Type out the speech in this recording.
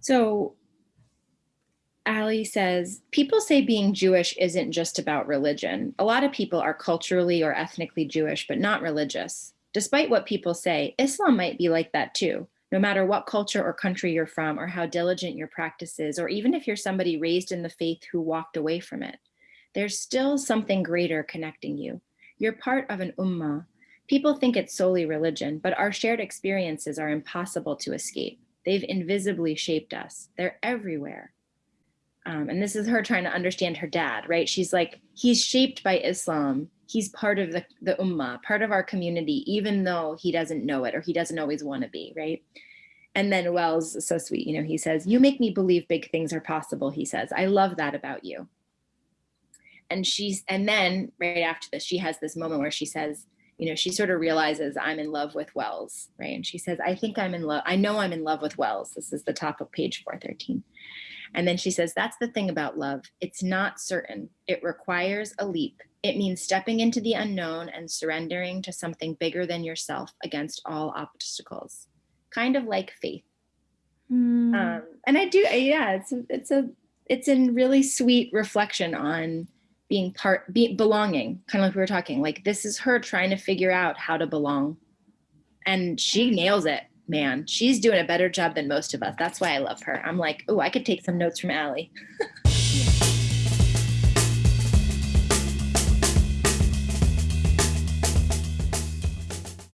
So Ali says, people say being Jewish isn't just about religion. A lot of people are culturally or ethnically Jewish, but not religious. Despite what people say, Islam might be like that too, no matter what culture or country you're from or how diligent your practice is, or even if you're somebody raised in the faith who walked away from it. There's still something greater connecting you. You're part of an ummah. People think it's solely religion, but our shared experiences are impossible to escape. They've invisibly shaped us. They're everywhere um, and this is her trying to understand her dad, right? She's like, he's shaped by Islam. He's part of the, the ummah, part of our community, even though he doesn't know it or he doesn't always want to be, right? And then Wells so sweet, you know, he says, you make me believe big things are possible, he says. I love that about you. And she's, and then right after this, she has this moment where she says, you know, she sort of realizes I'm in love with Wells, right? And she says, I think I'm in love, I know I'm in love with Wells. This is the top of page 413. And then she says, that's the thing about love. It's not certain. It requires a leap. It means stepping into the unknown and surrendering to something bigger than yourself against all obstacles, kind of like faith. Mm. Um, and I do, yeah, it's, it's a, it's a really sweet reflection on being part, be, belonging, kind of like we were talking, like this is her trying to figure out how to belong. And she nails it man, she's doing a better job than most of us. That's why I love her. I'm like, oh, I could take some notes from Ali.